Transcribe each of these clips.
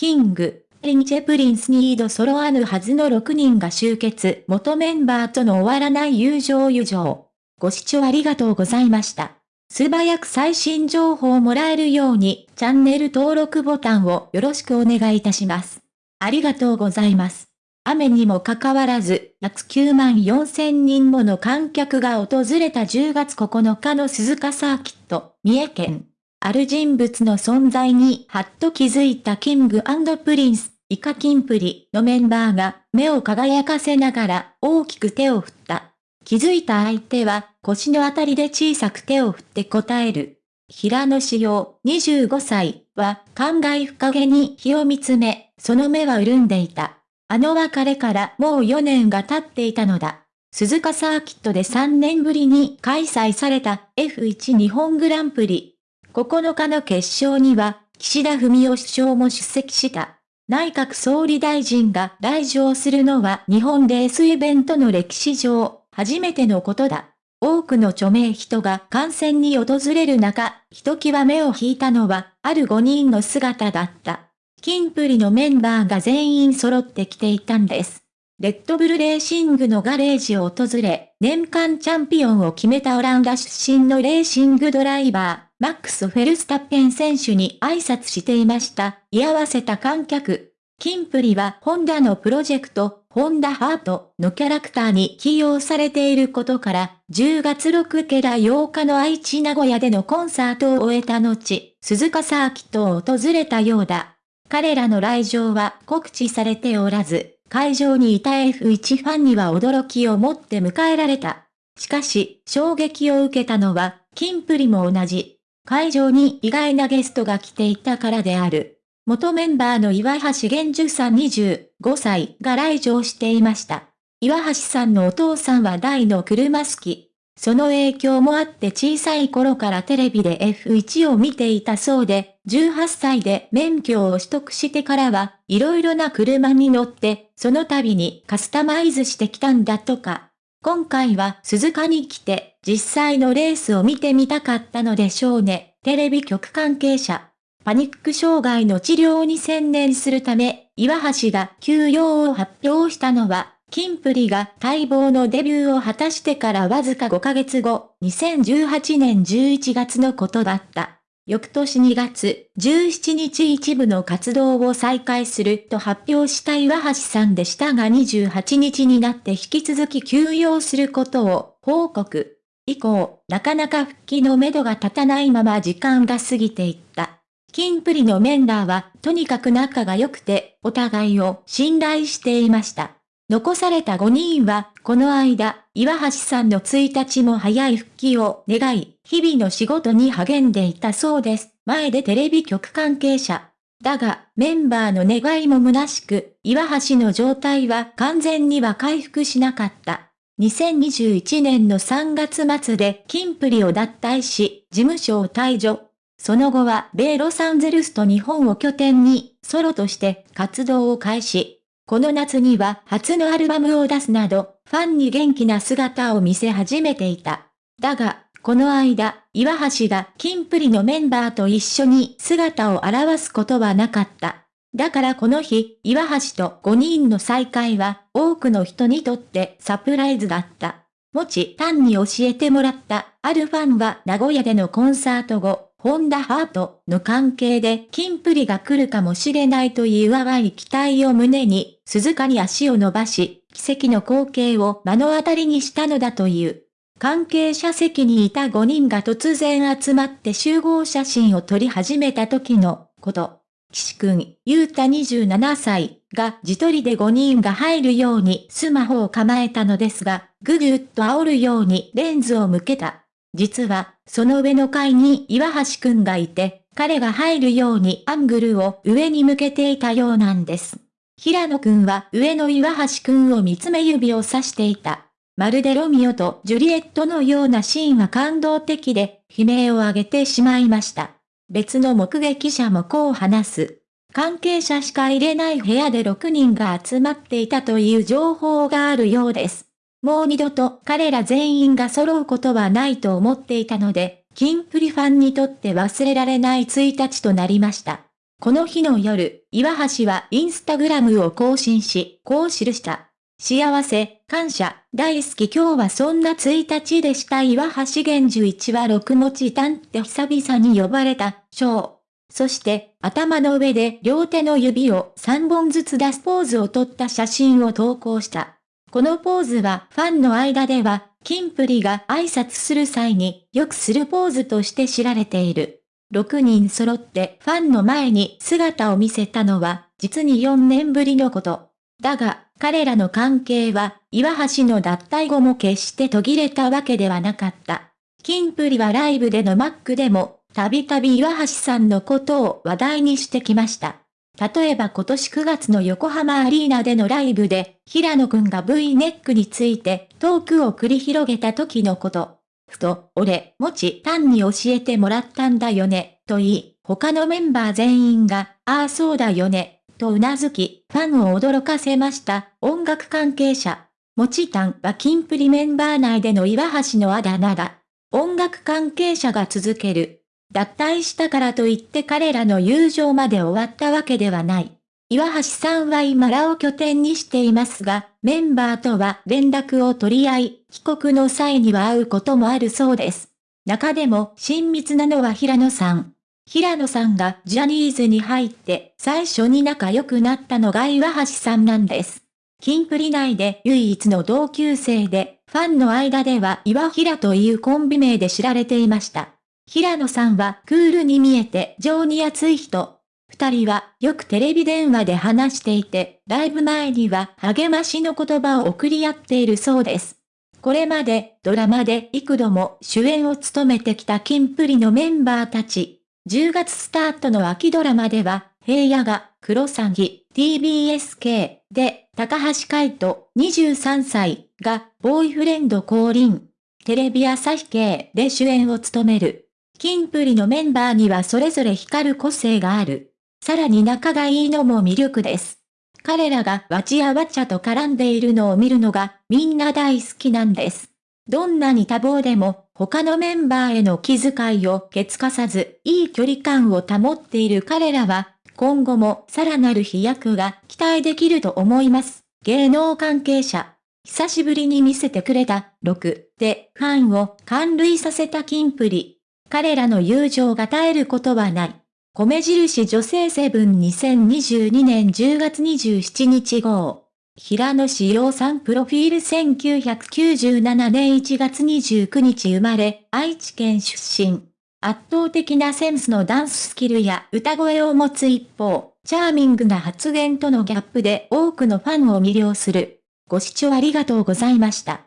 キング、リンチェプリンスニード揃わぬはずの6人が集結、元メンバーとの終わらない友情友情。ご視聴ありがとうございました。素早く最新情報をもらえるように、チャンネル登録ボタンをよろしくお願いいたします。ありがとうございます。雨にもかかわらず、約9万4千人もの観客が訪れた10月9日の鈴鹿サーキット、三重県。ある人物の存在にはっと気づいたキングプリンス、以下キンプリのメンバーが目を輝かせながら大きく手を振った。気づいた相手は腰のあたりで小さく手を振って答える。平野紫耀25歳は感慨深げに火を見つめ、その目は潤んでいた。あの別れからもう4年が経っていたのだ。鈴鹿サーキットで3年ぶりに開催された F1 日本グランプリ9日の決勝には、岸田文雄首相も出席した。内閣総理大臣が来場するのは日本レースイベントの歴史上、初めてのことだ。多くの著名人が観戦に訪れる中、ひときわ目を引いたのは、ある5人の姿だった。キンプリのメンバーが全員揃ってきていたんです。レッドブルレーシングのガレージを訪れ、年間チャンピオンを決めたオランダ出身のレーシングドライバー、マックス・フェルスタッペン選手に挨拶していました。居合わせた観客。キンプリはホンダのプロジェクト、ホンダハートのキャラクターに起用されていることから、10月6日ら8日の愛知名古屋でのコンサートを終えた後、鈴鹿サーキットを訪れたようだ。彼らの来場は告知されておらず、会場にいた F1 ファンには驚きを持って迎えられた。しかし、衝撃を受けたのは、キンプリも同じ。会場に意外なゲストが来ていたからである。元メンバーの岩橋玄樹さん25歳が来場していました。岩橋さんのお父さんは大の車好き。その影響もあって小さい頃からテレビで F1 を見ていたそうで、18歳で免許を取得してからは、色々な車に乗って、その度にカスタマイズしてきたんだとか。今回は鈴鹿に来て、実際のレースを見てみたかったのでしょうね。テレビ局関係者。パニック障害の治療に専念するため、岩橋が休養を発表したのは、キンプリが待望のデビューを果たしてからわずか5ヶ月後、2018年11月のことだった。翌年2月17日一部の活動を再開すると発表した岩橋さんでしたが28日になって引き続き休養することを報告。以降、なかなか復帰のめどが立たないまま時間が過ぎていった。キンプリのメンバーはとにかく仲が良くてお互いを信頼していました。残された5人は、この間、岩橋さんの1日も早い復帰を願い、日々の仕事に励んでいたそうです。前でテレビ局関係者。だが、メンバーの願いも虚しく、岩橋の状態は完全には回復しなかった。2021年の3月末でキンプリを脱退し、事務所を退場。その後は米ロサンゼルスと日本を拠点に、ソロとして活動を開始。この夏には初のアルバムを出すなど、ファンに元気な姿を見せ始めていた。だが、この間、岩橋がキンプリのメンバーと一緒に姿を現すことはなかった。だからこの日、岩橋と5人の再会は多くの人にとってサプライズだった。もち単に教えてもらったあるファンは名古屋でのコンサート後、ホンダハートの関係でキンプリが来るかもしれないという淡い期待を胸に、鈴鹿に足を伸ばし、奇跡の光景を目の当たりにしたのだという。関係者席にいた5人が突然集まって集合写真を撮り始めた時のこと。岸くん、ゆうた27歳が自撮りで5人が入るようにスマホを構えたのですが、ぐぐっと煽るようにレンズを向けた。実は、その上の階に岩橋くんがいて、彼が入るようにアングルを上に向けていたようなんです。平野くんは上の岩橋くんを見つめ指を指していた。まるでロミオとジュリエットのようなシーンは感動的で、悲鳴を上げてしまいました。別の目撃者もこう話す。関係者しか入れない部屋で6人が集まっていたという情報があるようです。もう二度と彼ら全員が揃うことはないと思っていたので、キンプリファンにとって忘れられない1日となりました。この日の夜、岩橋はインスタグラムを更新し、こう記した。幸せ、感謝、大好き今日はそんな1日でした岩橋源樹一は六持ちたんって久々に呼ばれた、章。そして、頭の上で両手の指を3本ずつ出すポーズを撮った写真を投稿した。このポーズはファンの間では、キンプリが挨拶する際によくするポーズとして知られている。6人揃ってファンの前に姿を見せたのは、実に4年ぶりのこと。だが、彼らの関係は、岩橋の脱退後も決して途切れたわけではなかった。キンプリはライブでのマックでも、たびたび岩橋さんのことを話題にしてきました。例えば今年9月の横浜アリーナでのライブで、平野くんが V ネックについてトークを繰り広げた時のこと。ふと、俺、もち単に教えてもらったんだよね、と言い、他のメンバー全員が、ああそうだよね、と頷き、ファンを驚かせました。音楽関係者。もちたんはキンプリメンバー内での岩橋のあだ名だ。音楽関係者が続ける。脱退したからといって彼らの友情まで終わったわけではない。岩橋さんは今らを拠点にしていますが、メンバーとは連絡を取り合い、帰国の際には会うこともあるそうです。中でも親密なのは平野さん。平野さんがジャニーズに入って最初に仲良くなったのが岩橋さんなんです。キンプリ内で唯一の同級生で、ファンの間では岩平というコンビ名で知られていました。平野さんはクールに見えて情に熱い人、二人はよくテレビ電話で話していて、ライブ前には励ましの言葉を送り合っているそうです。これまでドラマで幾度も主演を務めてきたキンプリのメンバーたち。10月スタートの秋ドラマでは、平野が黒サギ TBSK で高橋海人23歳がボーイフレンド降臨。テレビ朝日系で主演を務める。キンプリのメンバーにはそれぞれ光る個性がある。さらに仲がいいのも魅力です。彼らがわちやわちゃと絡んでいるのを見るのがみんな大好きなんです。どんなに多忙でも他のメンバーへの気遣いをけつかさずいい距離感を保っている彼らは今後もさらなる飛躍が期待できると思います。芸能関係者。久しぶりに見せてくれた6でファンを感涙させたキンプリ。彼らの友情が絶えることはない。米印女性セブン2022年10月27日号。平野志陽さんプロフィール1997年1月29日生まれ、愛知県出身。圧倒的なセンスのダンススキルや歌声を持つ一方、チャーミングな発言とのギャップで多くのファンを魅了する。ご視聴ありがとうございました。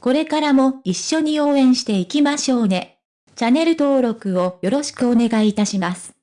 これからも一緒に応援していきましょうね。チャンネル登録をよろしくお願いいたします。